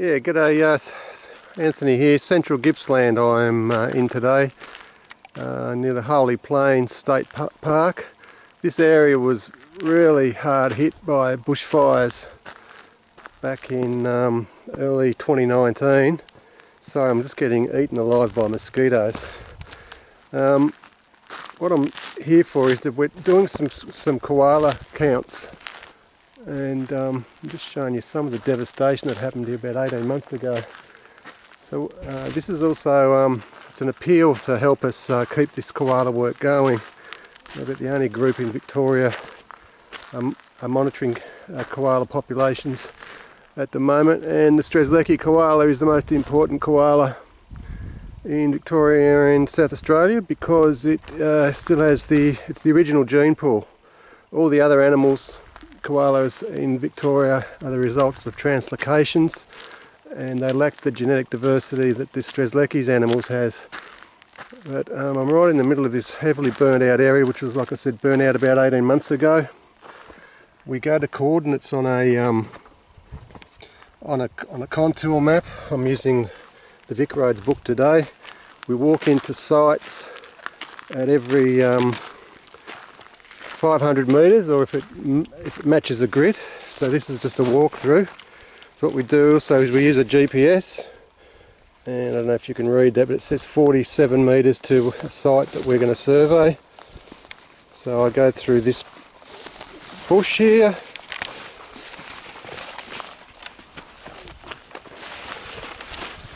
Yeah, g'day, uh, Anthony here, Central Gippsland I'm uh, in today, uh, near the Holey Plains State Park. This area was really hard hit by bushfires back in um, early 2019. So I'm just getting eaten alive by mosquitoes. Um, what I'm here for is that we're doing some, some koala counts and um, I'm just showing you some of the devastation that happened here about 18 months ago. So uh, this is also um, it's an appeal to help us uh, keep this koala work going. We're about the only group in Victoria um, are monitoring uh, koala populations at the moment and the Strzelecki koala is the most important koala in Victoria and South Australia because it uh, still has the it's the original gene pool. All the other animals koalas in Victoria are the results of translocations and they lack the genetic diversity that the Strzelecki's animals has. But um, I'm right in the middle of this heavily burnt out area which was like I said burnt out about 18 months ago. We go to coordinates on a um, on a on a contour map. I'm using the Vic Roads book today. We walk into sites at every um, 500 metres or if it, if it matches a grid. So this is just a walkthrough. So what we do also is we use a GPS and I don't know if you can read that but it says 47 metres to a site that we're going to survey. So I go through this bush here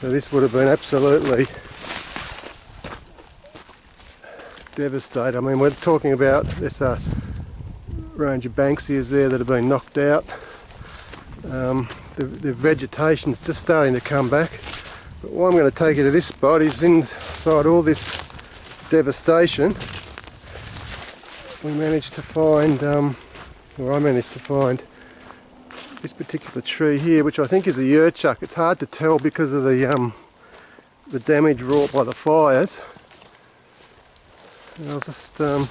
So this would have been absolutely devastated. I mean, we're talking about this uh, range of Banksias there that have been knocked out. Um, the, the vegetation's just starting to come back. But why I'm going to take you to this spot is inside all this devastation, we managed to find, um, or I managed to find, this particular tree here, which I think is a yertchuk. It's hard to tell because of the um, the damage wrought by the fires. And I'll just, um,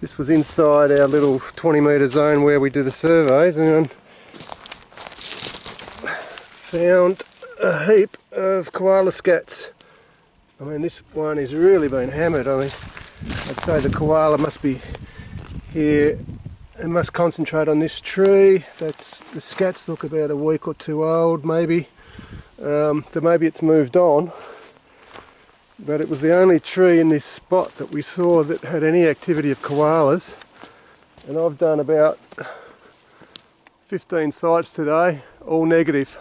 this was inside our little 20 metre zone where we do the surveys and found a heap of koala scats. I mean this one has really been hammered. I mean I'd say the koala must be here and must concentrate on this tree. That's the scats look about a week or two old maybe. Um, so maybe it's moved on but it was the only tree in this spot that we saw that had any activity of koalas. And I've done about 15 sites today all negative.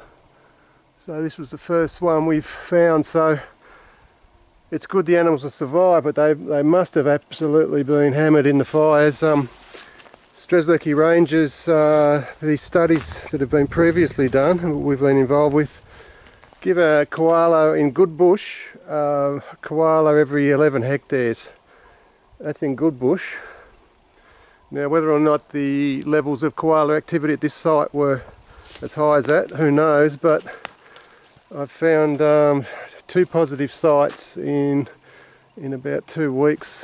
So this was the first one we've found so it's good the animals have survived but they, they must have absolutely been hammered in the fires. Um, Strzelecki Ranges, uh, the studies that have been previously done, we've been involved with, give a koala in good bush uh, koala every 11 hectares. That's in good bush. Now whether or not the levels of koala activity at this site were as high as that, who knows, but I've found um, two positive sites in in about two weeks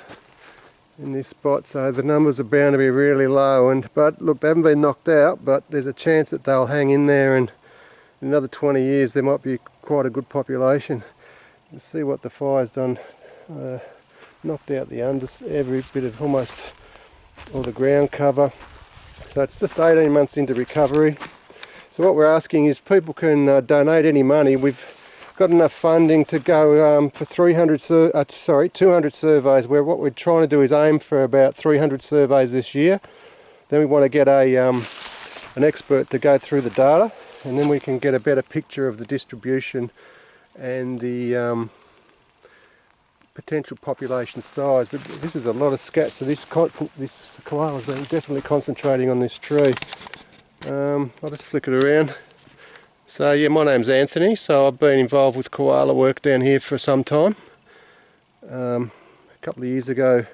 in this spot so the numbers are bound to be really low and but look they haven't been knocked out but there's a chance that they'll hang in there and in another 20 years there might be quite a good population Let's see what the fire's done. Uh, knocked out the under, every bit of almost all the ground cover. So it's just 18 months into recovery. So what we're asking is people can uh, donate any money. We've got enough funding to go um, for 300, uh, sorry, 200 surveys. Where what we're trying to do is aim for about 300 surveys this year. Then we want to get a um, an expert to go through the data, and then we can get a better picture of the distribution and the um, potential population size. But this is a lot of scats, so this, this been definitely concentrating on this tree. Um, I'll just flick it around. So yeah, my name's Anthony, so I've been involved with koala work down here for some time. Um, a couple of years ago,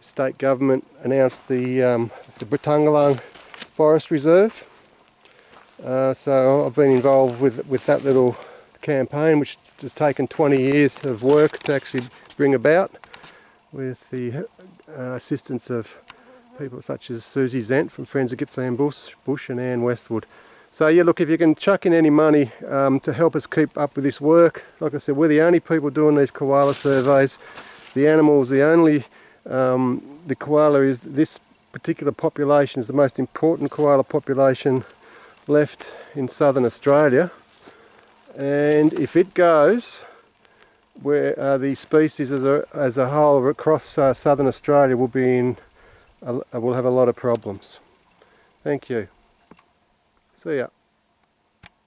state government announced the, um, the Britangalang Forest Reserve. Uh, so I've been involved with, with that little campaign which has taken 20 years of work to actually bring about with the uh, assistance of people such as Susie Zent from Friends of Gippsland Bush, Bush and Anne Westwood. So yeah, look, if you can chuck in any money um, to help us keep up with this work, like I said, we're the only people doing these koala surveys. The animals, the only, um, the koala is, this particular population is the most important koala population left in southern Australia. And if it goes, where uh, the species as a, as a whole across uh, southern Australia will be in, a, will have a lot of problems. Thank you. See ya.